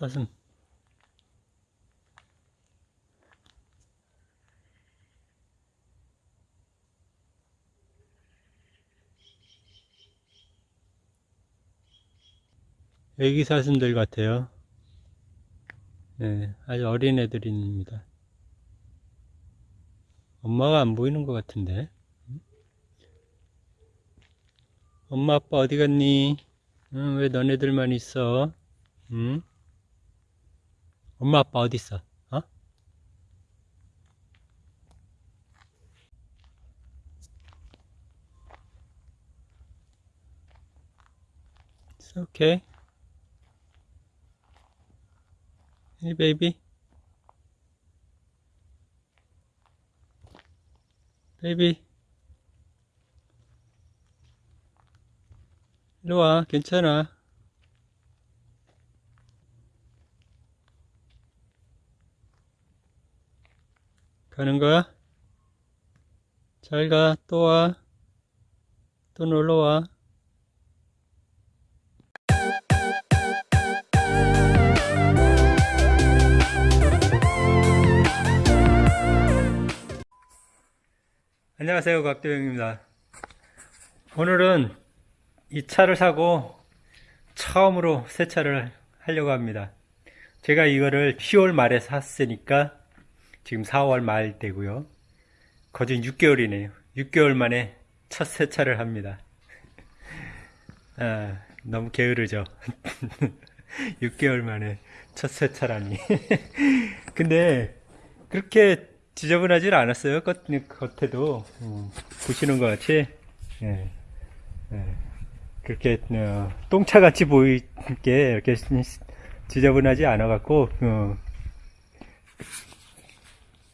사슴. 애기 사슴들 같아요. 네, 아주 어린 애들입니다. 엄마가 안 보이는 것 같은데. 엄마 아빠 어디 갔니? 응, 왜 너네들만 있어? 응? 엄마 아빠 어디 있어? 어? It's okay. Hey baby. Baby. 이리 와, 괜찮아. 가는 거야? 잘 가, 또 와. 또 놀러 와. 안녕하세요, 곽도영입니다. 오늘은 이 차를 사고 처음으로 세차를 하려고 합니다. 제가 이거를 10월 말에 샀으니까 지금 4월 말 되고요. 거진 6개월이네요. 6개월 만에 첫 세차를 합니다. 아, 너무 게으르죠. 6개월 만에 첫 세차라니. 근데 그렇게 지저분하진 않았어요. 겉, 겉에도 음, 보시는 것 같이 예, 예. 그렇게 어, 똥차같이 보이게 이렇게 지저분하지 않아 갖고 어,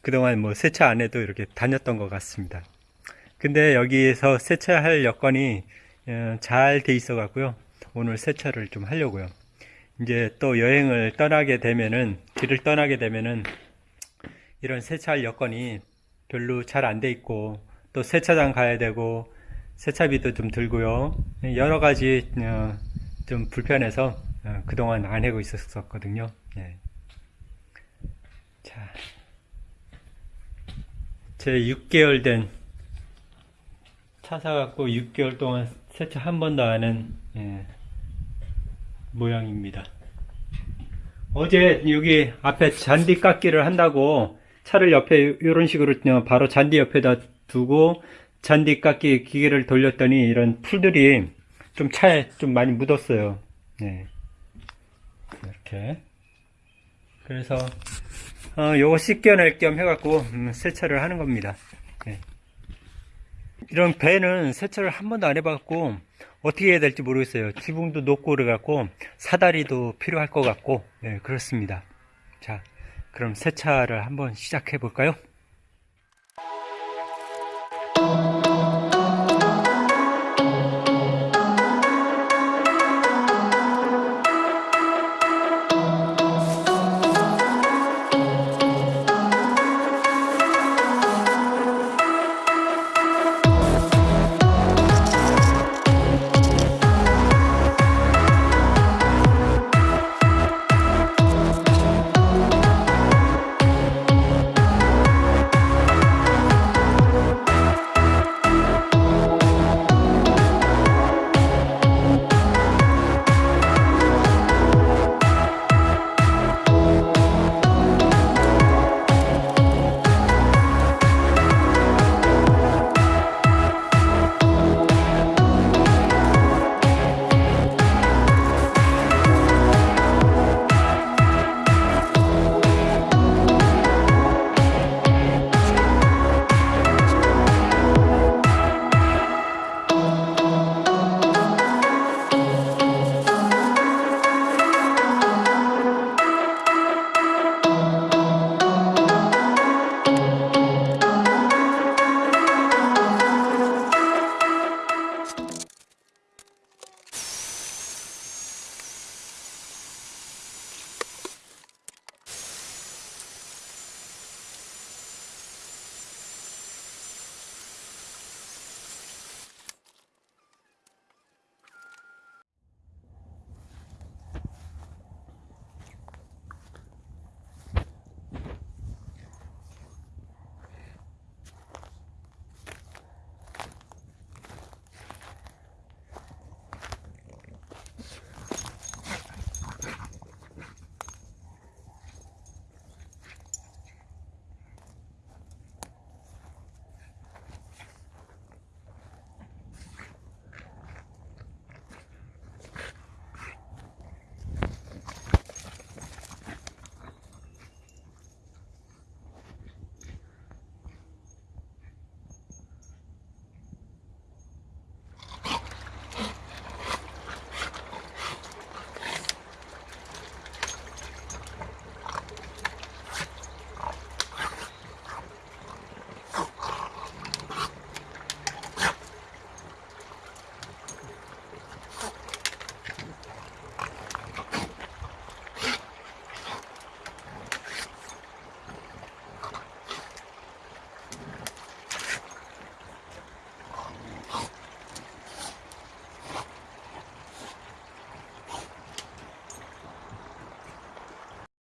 그동안 뭐 세차 안 해도 이렇게 다녔던 것 같습니다. 근데 여기에서 세차할 여건이 어, 잘돼 있어 갖고요. 오늘 세차를 좀 하려고요. 이제 또 여행을 떠나게 되면은 길을 떠나게 되면은 이런 세차할 여건이 별로 잘 안 돼 있고 또 세차장 가야 되고 세차비도 좀 들고요. 여러 가지 어, 좀 불편해서 어, 그동안 안 하고 있었거든요. 예. 자, 제 6개월 된 차 사갖고 6개월 동안 세차 한 번도 안한 예, 모양입니다. 어제 여기 앞에 잔디 깎기를 한다고 차를 옆에 이런 식으로 바로 잔디 옆에다 두고 잔디 깎기 기계를 돌렸더니 이런 풀들이 좀 차에 좀 많이 묻었어요. 네. 이렇게. 그래서 어, 요거 씻겨낼 겸 해갖고 음, 세차를 하는 겁니다. 네. 이런 배는 세차를 한 번도 안 해봤고 어떻게 해야 될지 모르겠어요. 지붕도 높고 그래갖고 사다리도 필요할 것 같고 네, 그렇습니다. 자, 그럼 세차를 한번 시작해 볼까요?